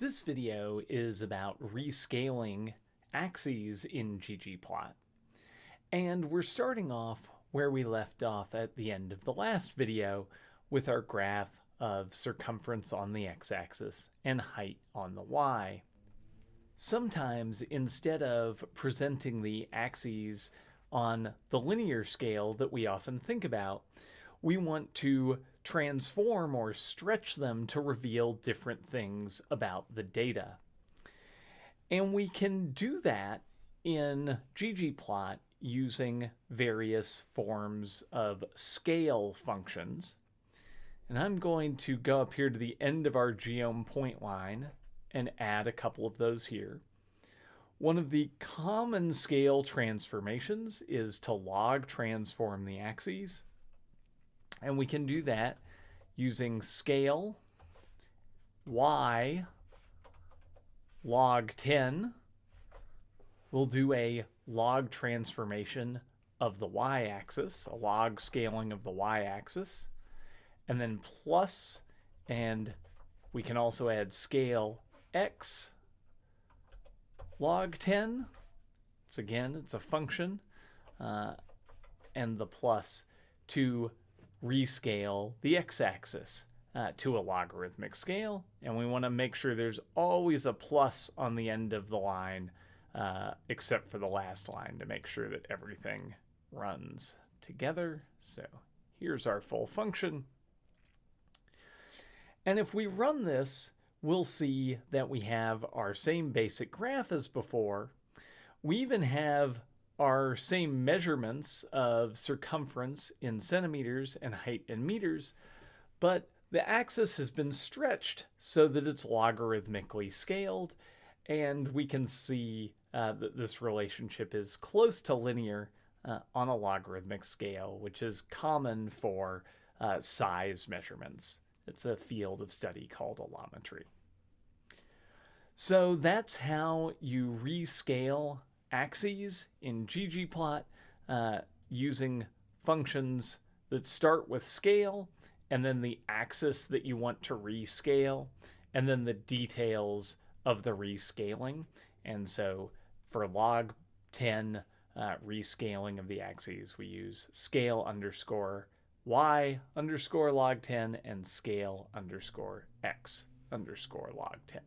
This video is about rescaling axes in ggplot. And we're starting off where we left off at the end of the last video with our graph of circumference on the x-axis and height on the y. Sometimes instead of presenting the axes on the linear scale that we often think about, we want to transform or stretch them to reveal different things about the data. And we can do that in ggplot using various forms of scale functions. And I'm going to go up here to the end of our geom point line and add a couple of those here. One of the common scale transformations is to log transform the axes. And we can do that using scale y log 10. We'll do a log transformation of the y-axis, a log scaling of the y-axis, and then plus, and we can also add scale x log 10. It's again, it's a function, uh, and the plus to rescale the x-axis uh, to a logarithmic scale. And we want to make sure there's always a plus on the end of the line, uh, except for the last line to make sure that everything runs together. So here's our full function. And if we run this, we'll see that we have our same basic graph as before. We even have our same measurements of circumference in centimeters and height in meters, but the axis has been stretched so that it's logarithmically scaled, and we can see uh, that this relationship is close to linear uh, on a logarithmic scale, which is common for uh, size measurements. It's a field of study called allometry. So that's how you rescale axes in ggplot uh, using functions that start with scale and then the axis that you want to rescale and then the details of the rescaling. And so for log 10 uh, rescaling of the axes, we use scale underscore y underscore log 10 and scale underscore x underscore log 10.